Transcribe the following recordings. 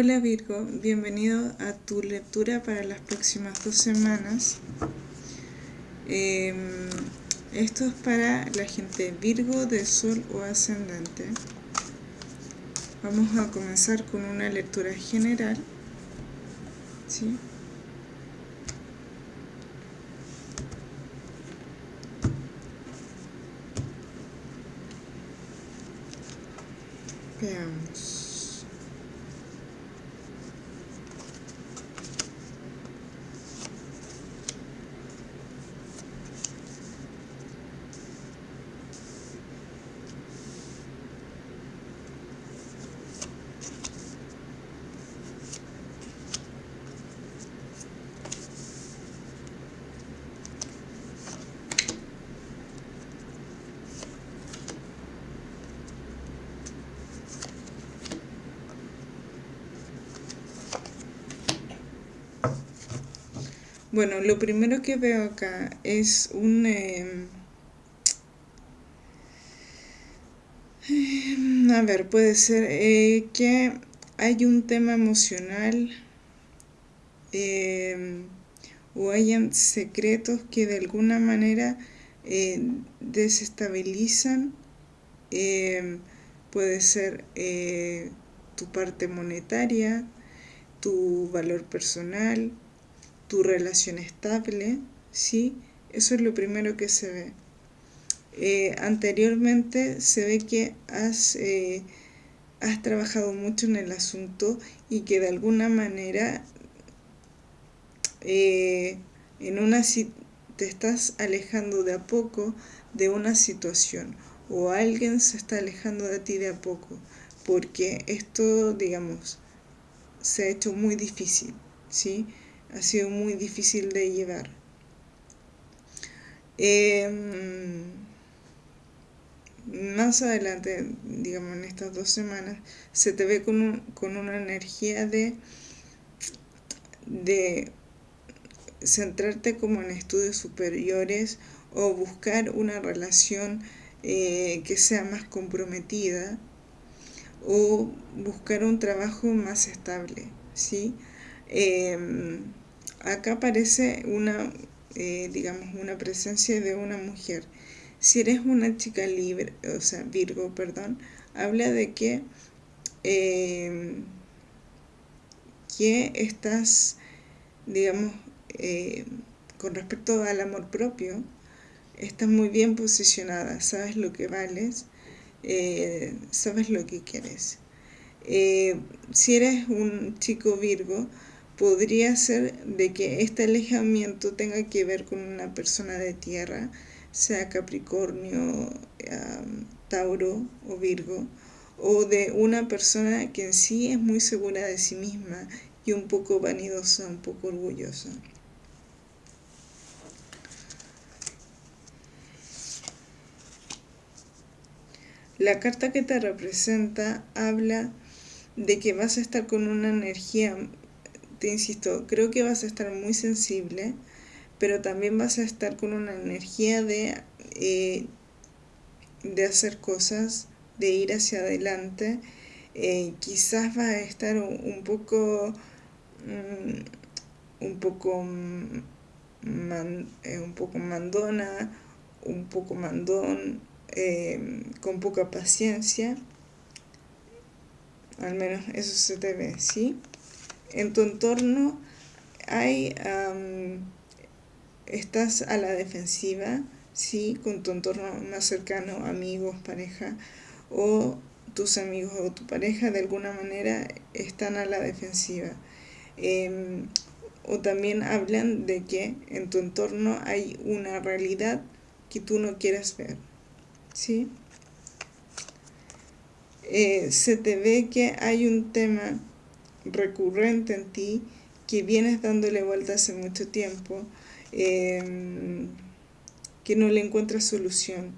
Hola Virgo, bienvenido a tu lectura para las próximas dos semanas. Em, esto es para la gente Virgo de Sol o Ascendente. Vamos a comenzar con una lectura general. ¿sí? Veamos. Bueno, lo primero que veo acá es un... Em, em, a ver, puede ser eh, que hay un tema emocional em, o hayan secretos que de alguna manera eh, desestabilizan. puede ser eh, tu parte monetaria, tu valor personal, tu relación estable, ¿sí? Eso es lo primero que se ve. Eh, anteriormente se ve que has, eh, has trabajado mucho en el asunto y que de alguna manera eh, en una te estás alejando de a poco de una situación o alguien se está alejando de ti de a poco porque esto digamos se ha hecho muy difícil ¿sí? Ha sido muy difícil de llevar. Em, más adelante, digamos en estas dos semanas, se te ve con, con una energía de, de centrarte como en estudios superiores o buscar una relación eh, que sea más comprometida o buscar un trabajo más estable, ¿sí? Em, acá aparece una, eh, digamos, una presencia de una mujer. Si eres una chica libre, o sea, Virgo, perdón, habla de que, em, que estás, digamos, eh, con respecto al amor propio, estás muy bien posicionada, sabes lo que vales, eh, sabes lo que quieres. si eres un chico Virgo, podría ser de que este alejamiento tenga que ver con una persona de tierra, sea Capricornio, Tauro o Virgo, o de una persona que en sí es muy segura de sí misma y un poco vanidosa, un poco orgullosa. La carta que te representa habla de que vas a estar con una energía te insisto, creo que vas a estar muy sensible, pero también vas a estar con una energía de, eh, de hacer cosas, de ir hacia adelante. Eh, quizás va a estar un, poco, mm, un poco, mm, eh, un poco mandona, un poco mandón, con poca paciencia. Al menos eso se te ve, ¿sí? En tu entorno hay, estás a la defensiva, sí, con tu entorno más cercano, amigos, pareja, o tus amigos o tu pareja de alguna manera están a la defensiva. Em, o también hablan de que en tu entorno hay una realidad que tú no quieres ver. ¿sí? Eh, se te ve que hay un tema recurrente en ti que vienes dándole vuelta hace mucho tiempo, em, que no le encuentras solución.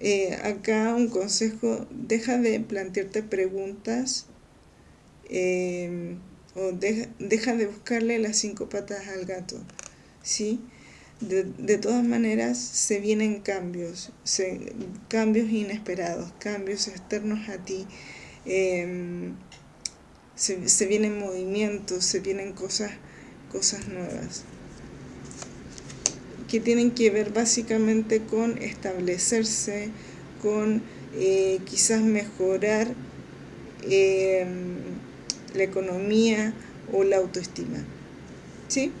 Eh, acá un consejo, deja de plantearte preguntas em, o deja de buscarle las cinco patas al gato, ¿sí? De, todas maneras se vienen cambios, cambios inesperados, cambios externos a ti. Em, se, vienen movimientos, se vienen cosas, cosas nuevas que tienen que ver básicamente con establecerse, con eh, quizás mejorar eh, la economía o la autoestima. ¿Sí?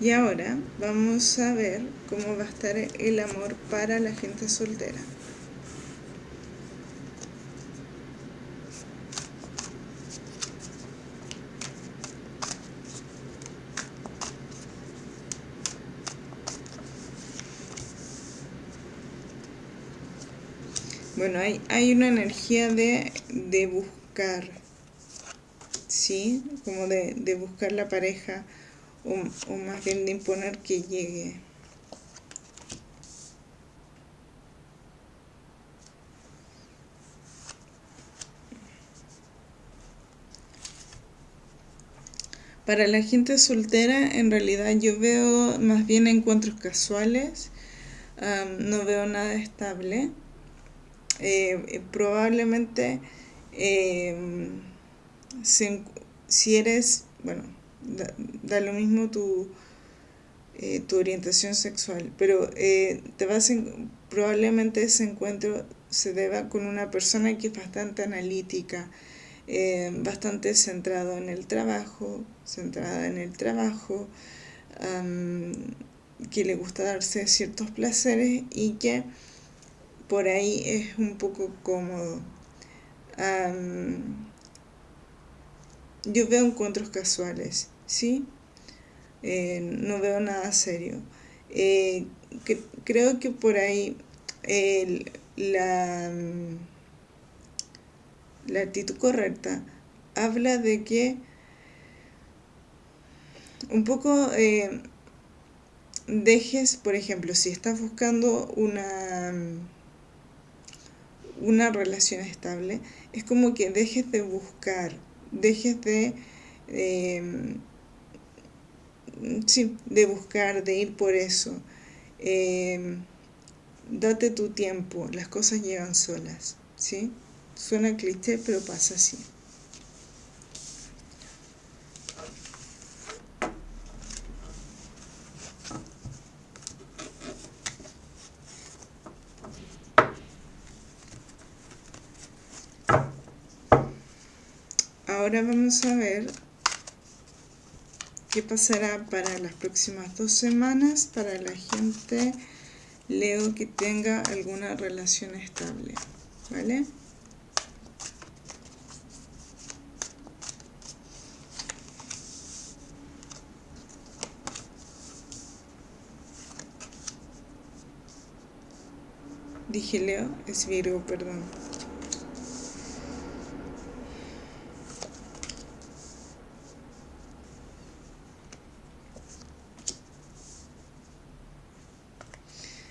Y ahora vamos a ver cómo va a estar el amor para la gente soltera. Bueno, hay, hay una energía de, de buscar, ¿sí? Como de, de buscar la pareja o, más bien de imponer que llegue. Para la gente soltera, en realidad yo veo más bien encuentros casuales, no veo nada estable. Eh, eh, probablemente eh, si eres, bueno, da, lo mismo tu, eh, tu orientación sexual, pero eh, te vas probablemente ese encuentro se deba con una persona que es bastante analítica, eh, bastante centrado en el trabajo, centrada en el trabajo, que le gusta darse ciertos placeres y que por ahí es un poco cómodo. Yo veo encuentros casuales, ¿sí? Eh, no veo nada serio. Eh, creo que por ahí la, la actitud correcta habla de que un poco eh, dejes, por ejemplo, si estás buscando una, una relación estable, es como que dejes de buscar dejes de, em, sí, de buscar, de ir por eso. Em, date tu tiempo, las cosas llegan solas, ¿sí? Suena cliché, pero pasa así. ahora vamos a ver qué pasará para las próximas dos semanas para la gente Leo que tenga alguna relación estable, ¿vale? Dije Leo, es Virgo, perdón.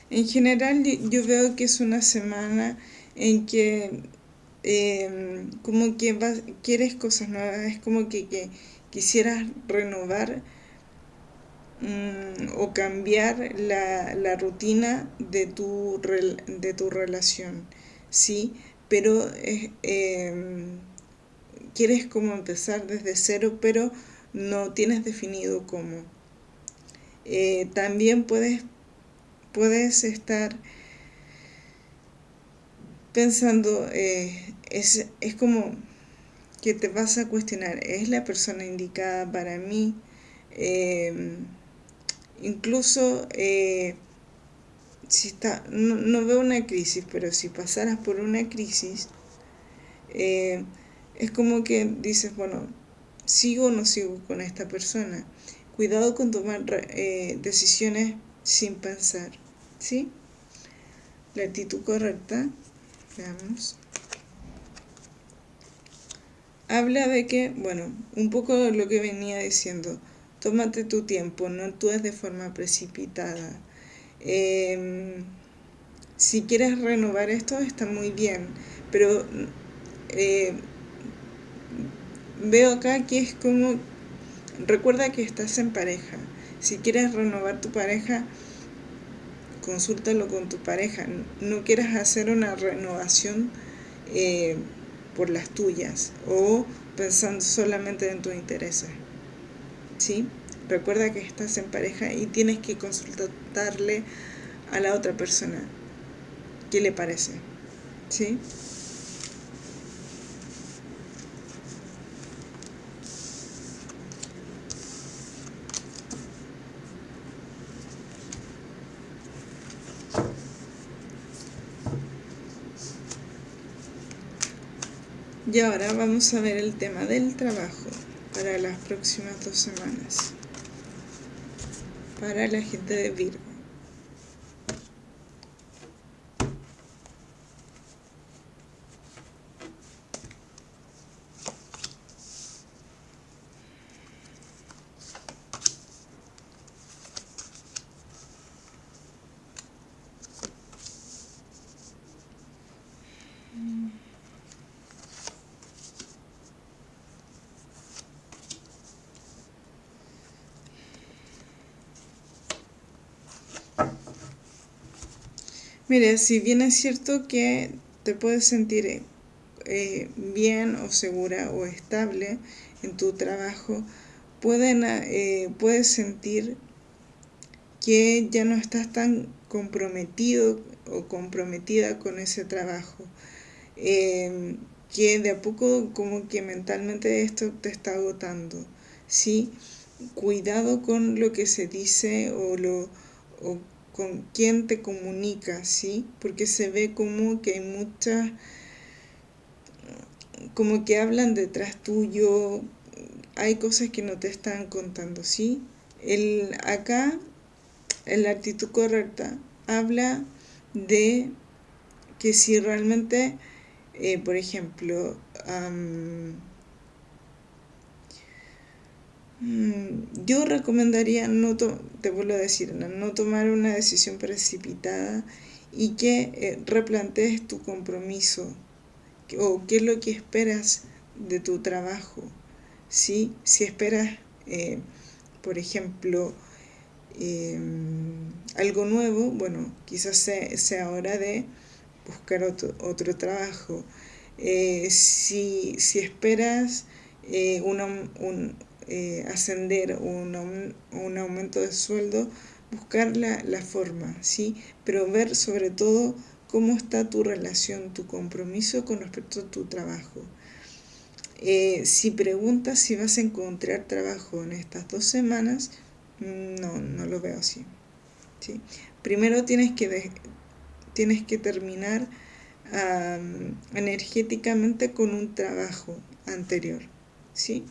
En general yo veo que es una semana en que em, como que quieres cosas nuevas, es como que, quisieras renovar mm, o cambiar la, rutina de tu, de tu relación, ¿sí? Pero em, quieres como empezar desde cero, pero no tienes definido cómo. Eh, también puedes puedes estar pensando, eh, es, es como que te vas a cuestionar, ¿es la persona indicada para mí? Eh, incluso eh, si está, no, veo una crisis, pero si pasaras por una crisis, es como que dices, bueno, ¿sigo o no sigo con esta persona? Cuidado con tomar decisiones sin pensar, ¿sí? La actitud correcta, veamos. Habla de que, bueno, un poco lo que venía diciendo, tómate tu tiempo, no actúes de forma precipitada. Em, si quieres renovar esto, está muy bien, pero eh, veo acá que es como, recuerda que estás en pareja. Si quieres renovar tu pareja, consúltalo con tu pareja. No quieras hacer una renovación eh, por las tuyas o pensando solamente en tus intereses. ¿Sí? Recuerda que estás en pareja y tienes que consultarle a la otra persona qué le parece. ¿Sí? Y ahora vamos a ver el tema del trabajo para las próximas dos semanas. Para la gente de Virgo. Mira, si bien es cierto que te puedes sentir eh, bien o segura o estable en tu trabajo, pueden, eh, puedes sentir que ya no estás tan comprometido o comprometida con ese trabajo. Em, que de a poco como que mentalmente esto te está agotando. ¿sí? Cuidado con lo que se dice o, lo, con quién te comunica, ¿sí? Porque se ve como que hay muchas, como que hablan detrás tuyo, hay cosas que no te están contando, ¿sí? El, acá, la actitud correcta, habla de que si realmente, eh, por ejemplo, yo recomendaría, no te vuelvo a decir, no tomar una decisión precipitada y que eh, replantees tu compromiso o qué es lo que esperas de tu trabajo. ¿sí? Si esperas, eh, por ejemplo, em, algo nuevo, bueno, quizás sea, hora de buscar otro, otro trabajo. Eh, si, si, esperas una, un, eh, ascender un, un, aumento de sueldo, buscar la, la, forma, ¿sí? Pero ver sobre todo cómo está tu relación, tu compromiso con respecto a tu trabajo. Eh, si preguntas si vas a encontrar trabajo en estas dos semanas, no, no lo veo así. ¿sí? Primero tienes que, tienes que terminar energéticamente con un trabajo anterior. ¿sí?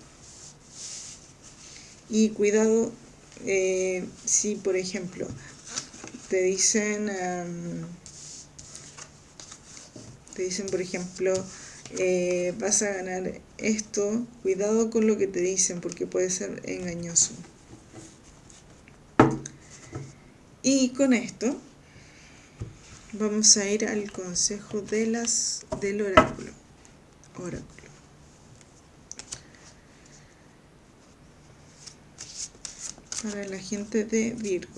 Y cuidado eh, si, por ejemplo, te dicen, te dicen, por ejemplo, eh, vas a ganar esto, cuidado con lo que te dicen porque puede ser engañoso. Y con esto vamos a ir al consejo de las, del oráculo. oráculo. Para la gente de Virgo.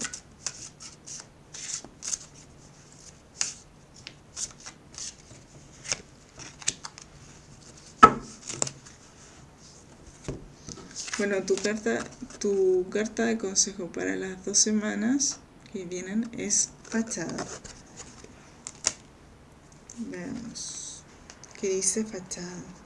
Bueno, tu carta, tu carta de consejo para las dos semanas que vienen es fachada. Veamos. ¿Qué dice fachada?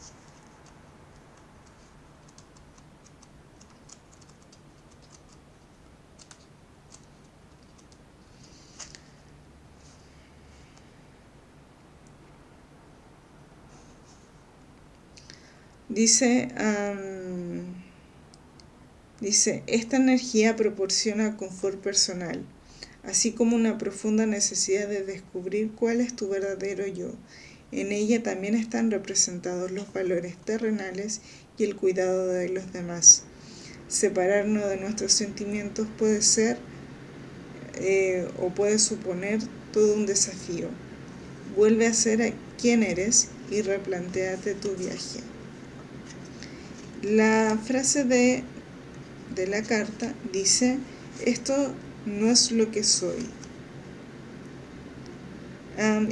Dice, dice, esta energía proporciona confort personal, así como una profunda necesidad de descubrir cuál es tu verdadero yo. En ella también están representados los valores terrenales y el cuidado de los demás. Separarnos de nuestros sentimientos puede ser eh, o puede suponer todo un desafío. Vuelve a ser quien eres y replanteate tu viaje La frase de, de la carta dice, esto no es lo que soy.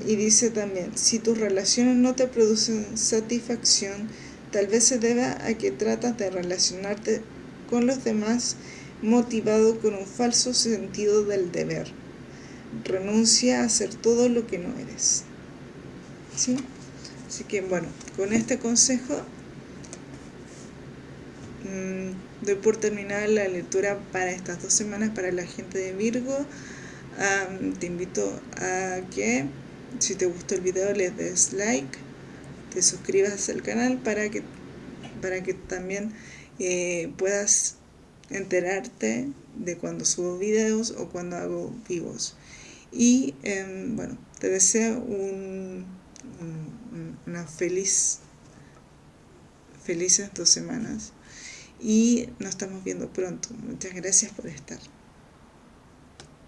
y dice también, si tus relaciones no te producen satisfacción, tal vez se deba a que tratas de relacionarte con los demás motivado con un falso sentido del deber. Renuncia a hacer todo lo que no eres. ¿Sí? Así que bueno, con este consejo mmm, doy por terminada la lectura para estas dos semanas para la gente de Virgo. te invito a que si te gustó el video les des like, te suscribas al canal para que, para que también eh, puedas enterarte de cuando subo videos o cuando hago vivos. Y em, bueno, te deseo un, una feliz, felices dos semanas y nos estamos viendo pronto. Muchas gracias por estar.